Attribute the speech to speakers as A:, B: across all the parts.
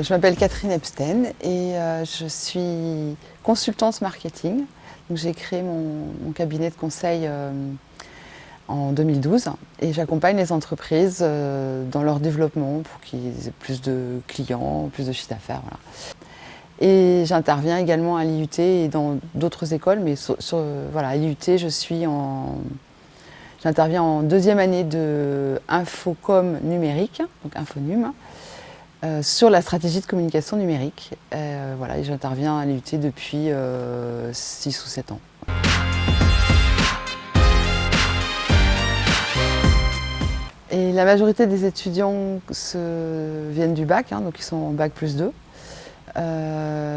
A: je m'appelle Catherine Epstein et euh, je suis consultante marketing. J'ai créé mon, cabinet de conseil euh, en 2012 et j'accompagne les entreprises euh, dans leur développement pour qu'ils aient plus de clients, plus de chiffre d'affaires. Et j'interviens également à l'IUT et dans d'autres écoles, mais voilà, à l'IUT, je suis en... J'interviens en deuxième année de Infocom numérique, donc Infonum, euh, sur la stratégie de communication numérique. Euh, j'interviens à l'IUT depuis 6 euh, ou 7 ans. La majorité des étudiants viennent du bac, hein, donc ils sont en bac plus 2.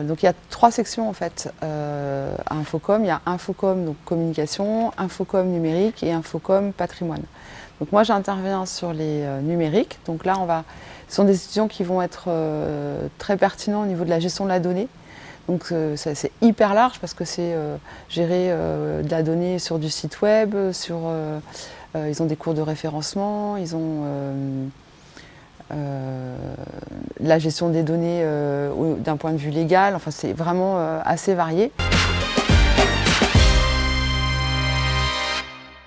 A: Donc il y a trois sections en fait à Infocom. Il y a Infocom donc communication, Infocom numérique et Infocom patrimoine. Donc moi j'interviens sur les numériques. Donc là on va ce sont des étudiants qui vont être euh, très pertinents au niveau de la gestion de la donnée. Donc euh, c'est hyper large parce que c'est euh, gérer de la donnée sur du site web, sur, ils ont des cours de référencement, ils ont la gestion des données d'un point de vue légal, enfin c'est vraiment assez varié.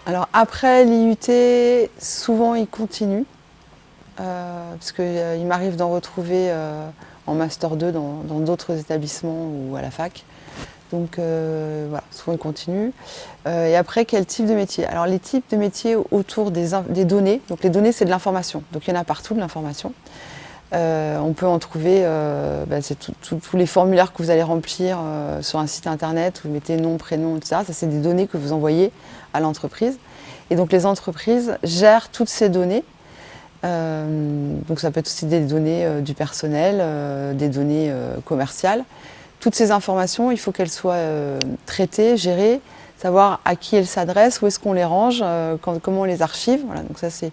A: Alors après l'IUT, souvent ils continuent. Euh, parce qu'il euh, m'arrive d'en retrouver euh, en Master 2 dans d'autres établissements ou à la fac. Donc voilà, souvent ils continuent. et après, quel type de métier? Alors les types de métiers autour des, données, donc les données c'est de l'information, donc il y en a partout de l'information. on peut en trouver, bah, c'est tous les formulaires que vous allez remplir sur un site internet, vous mettez nom, prénom, etc. Ça c'est des données que vous envoyez à l'entreprise. Et donc les entreprises gèrent toutes ces données euh, donc ça peut être aussi des données euh, du personnel, euh, des données commerciales. Toutes ces informations, il faut qu'elles soient traitées, gérées, savoir à qui elles s'adressent, où est-ce qu'on les range, comment on les archive. Voilà, donc ça c'est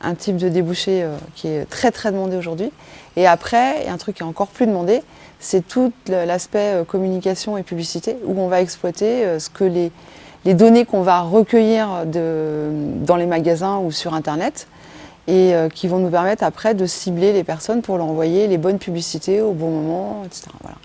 A: un type de débouché qui est très très demandé aujourd'hui. Et après, un truc qui est encore plus demandé, c'est tout l'aspect communication et publicité, où on va exploiter ce que les, données qu'on va recueillir dans les magasins ou sur Internet, et euh, qui vont nous permettre après de cibler les personnes pour leur envoyer les bonnes publicités au bon moment, etc. Voilà.